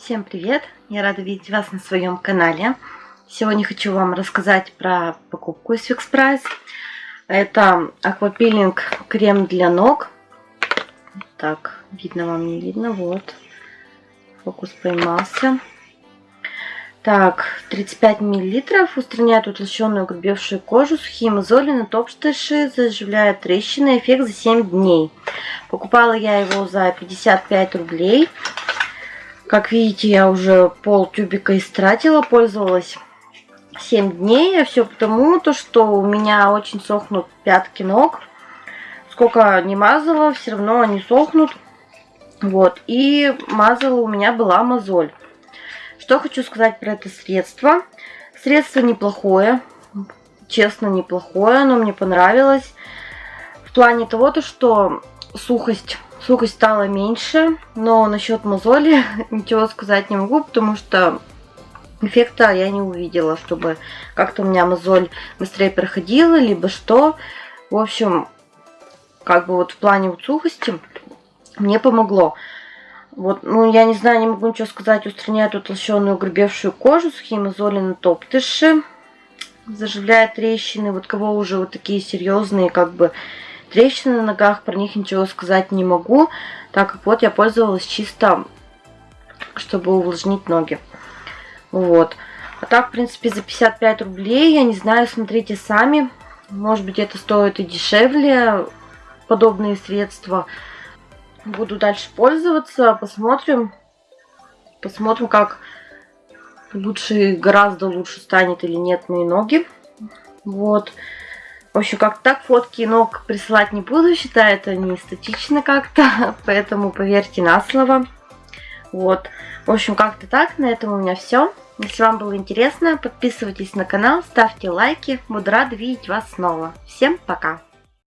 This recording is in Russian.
Всем привет! Я рада видеть вас на своем канале. Сегодня хочу вам рассказать про покупку из Fix Price. Это аквапилинг крем для ног. Так, видно вам, не видно, вот. Фокус поймался. Так, 35 миллилитров. Устраняет утолщенную грубевшую кожу, сухие мозоли на топ-штыши, заживляет трещины. Эффект за 7 дней. Покупала я его за 55 рублей. Как видите, я уже пол тюбика истратила, пользовалась 7 дней. А все потому, то, что у меня очень сохнут пятки ног. Сколько не мазала, все равно они сохнут. Вот, и мазала у меня была мозоль. Что хочу сказать про это средство. Средство неплохое, честно неплохое, оно мне понравилось. В плане того, то, что сухость Сухость стала меньше, но насчет мозоли ничего сказать не могу, потому что эффекта я не увидела, чтобы как-то у меня мозоль быстрее проходила, либо что. В общем, как бы вот в плане вот сухости мне помогло. Вот, ну, я не знаю, не могу ничего сказать. Устраняет утолщенную грубевшую кожу, сухие мозоли на топтыши. Заживляет трещины. Вот кого уже вот такие серьезные, как бы, Трещины на ногах, про них ничего сказать не могу, так как вот я пользовалась чисто, чтобы увлажнить ноги. Вот. А так, в принципе, за 55 рублей, я не знаю, смотрите сами. Может быть, это стоит и дешевле, подобные средства. Буду дальше пользоваться, посмотрим. Посмотрим, как лучше, гораздо лучше станет или нет мои ноги. Вот. В общем, как так фотки ног присылать не буду, считаю это не эстетично как-то, поэтому поверьте на слово. Вот. В общем, как-то так. На этом у меня все. Если вам было интересно, подписывайтесь на канал, ставьте лайки. Буду рада видеть вас снова. Всем пока!